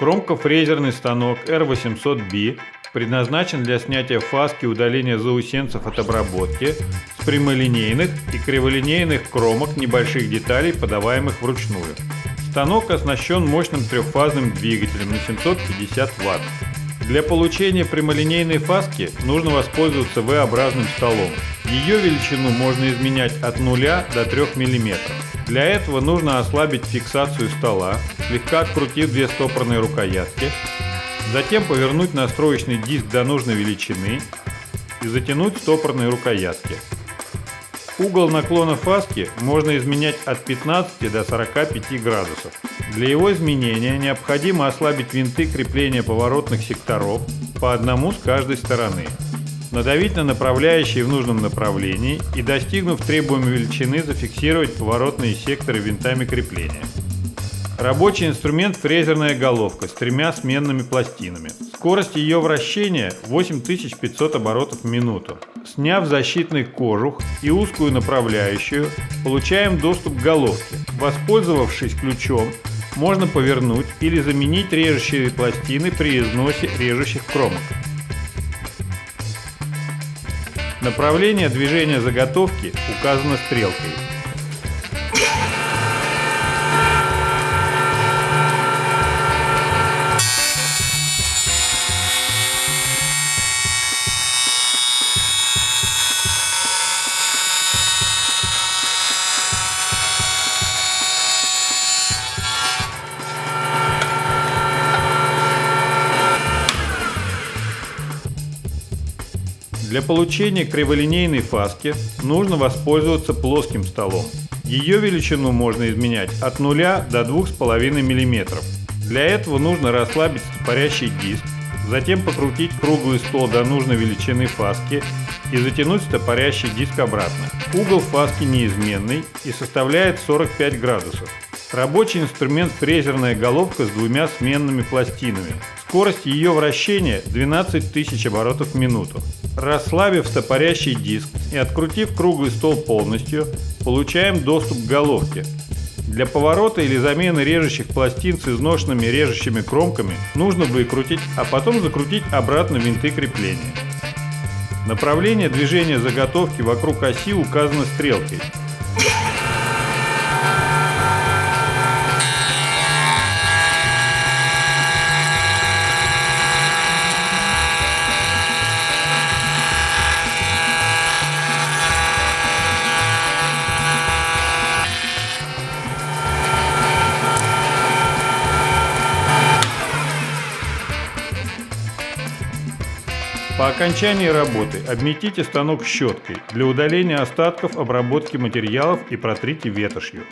Кромкофрезерный станок R800B предназначен для снятия фаски удаления заусенцев от обработки с прямолинейных и криволинейных кромок небольших деталей, подаваемых вручную. Станок оснащен мощным трехфазным двигателем на 750 Вт. Для получения прямолинейной фаски нужно воспользоваться V-образным столом. Ее величину можно изменять от 0 до 3 мм. Для этого нужно ослабить фиксацию стола, слегка открутив две стопорные рукоятки, затем повернуть настроечный диск до нужной величины и затянуть стопорные рукоятки. Угол наклона фаски можно изменять от 15 до 45 градусов. Для его изменения необходимо ослабить винты крепления поворотных секторов по одному с каждой стороны. Надавить на направляющие в нужном направлении и, достигнув требуемой величины, зафиксировать поворотные секторы винтами крепления. Рабочий инструмент фрезерная головка с тремя сменными пластинами. Скорость ее вращения 8500 оборотов в минуту. Сняв защитный кожух и узкую направляющую, получаем доступ к головке. Воспользовавшись ключом, можно повернуть или заменить режущие пластины при износе режущих кромок. Направление движения заготовки указано стрелкой. Для получения криволинейной фаски нужно воспользоваться плоским столом. Ее величину можно изменять от 0 до 2,5 мм. Для этого нужно расслабить стопорящий диск, затем покрутить круглый стол до нужной величины фаски и затянуть стопорящий диск обратно. Угол фаски неизменный и составляет 45 градусов. Рабочий инструмент фрезерная головка с двумя сменными пластинами. Скорость ее вращения 12 тысяч оборотов в минуту. Расслабив стопорящий диск и открутив круглый стол полностью, получаем доступ к головке. Для поворота или замены режущих пластин с изношенными режущими кромками нужно выкрутить, а потом закрутить обратно винты крепления. Направление движения заготовки вокруг оси указано стрелкой. По окончании работы обметите станок щеткой для удаления остатков обработки материалов и протрите ветошью.